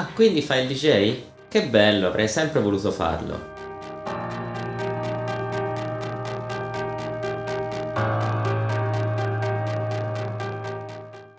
Ah, quindi fai il DJ? Che bello, avrei sempre voluto farlo.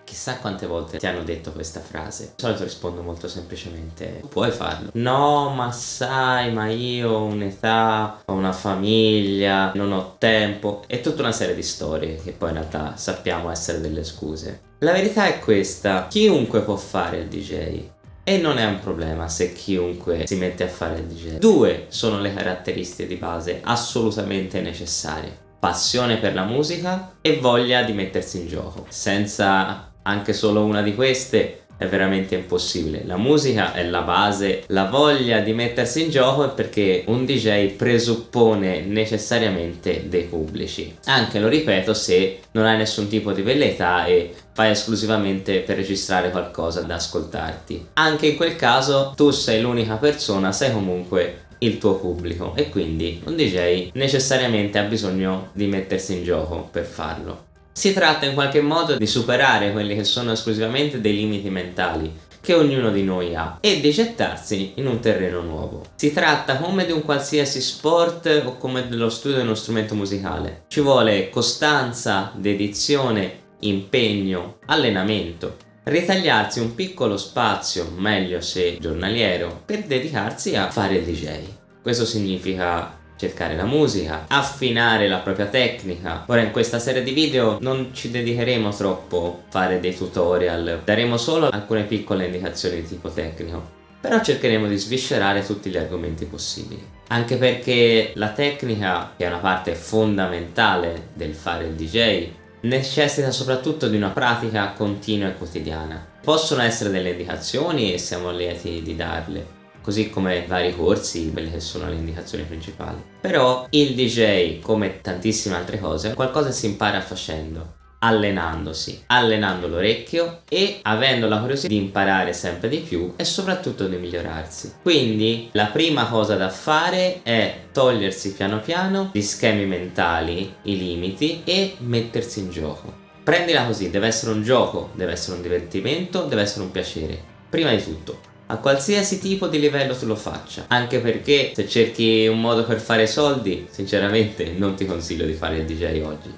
Chissà quante volte ti hanno detto questa frase. Di solito rispondo molto semplicemente, puoi farlo. No, ma sai, ma io ho un'età, ho una famiglia, non ho tempo. E tutta una serie di storie che poi in realtà sappiamo essere delle scuse. La verità è questa, chiunque può fare il DJ. E non è un problema se chiunque si mette a fare il DJ. Due sono le caratteristiche di base assolutamente necessarie. Passione per la musica e voglia di mettersi in gioco. Senza anche solo una di queste è veramente impossibile. La musica è la base, la voglia di mettersi in gioco è perché un DJ presuppone necessariamente dei pubblici. Anche, lo ripeto, se non hai nessun tipo di velleità e fai esclusivamente per registrare qualcosa da ascoltarti. Anche in quel caso tu sei l'unica persona, sei comunque il tuo pubblico e quindi un DJ necessariamente ha bisogno di mettersi in gioco per farlo. Si tratta in qualche modo di superare quelli che sono esclusivamente dei limiti mentali che ognuno di noi ha e di gettarsi in un terreno nuovo. Si tratta come di un qualsiasi sport o come dello studio di uno strumento musicale. Ci vuole costanza, dedizione, impegno, allenamento. Ritagliarsi un piccolo spazio, meglio se giornaliero, per dedicarsi a fare DJ. Questo significa cercare la musica, affinare la propria tecnica. Ora in questa serie di video non ci dedicheremo troppo a fare dei tutorial, daremo solo alcune piccole indicazioni di tipo tecnico. Però cercheremo di sviscerare tutti gli argomenti possibili. Anche perché la tecnica, che è una parte fondamentale del fare il DJ, necessita soprattutto di una pratica continua e quotidiana. Possono essere delle indicazioni e siamo lieti di darle, così come vari corsi, quelle che sono le indicazioni principali. Però il DJ, come tantissime altre cose, qualcosa si impara facendo allenandosi, allenando l'orecchio e avendo la curiosità di imparare sempre di più e soprattutto di migliorarsi. Quindi la prima cosa da fare è togliersi piano piano gli schemi mentali, i limiti e mettersi in gioco. Prendila così, deve essere un gioco, deve essere un divertimento, deve essere un piacere. Prima di tutto, a qualsiasi tipo di livello tu lo faccia. Anche perché se cerchi un modo per fare soldi sinceramente non ti consiglio di fare il DJ oggi.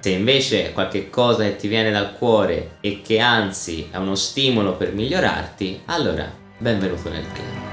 Se invece è qualche cosa che ti viene dal cuore e che anzi è uno stimolo per migliorarti allora benvenuto nel club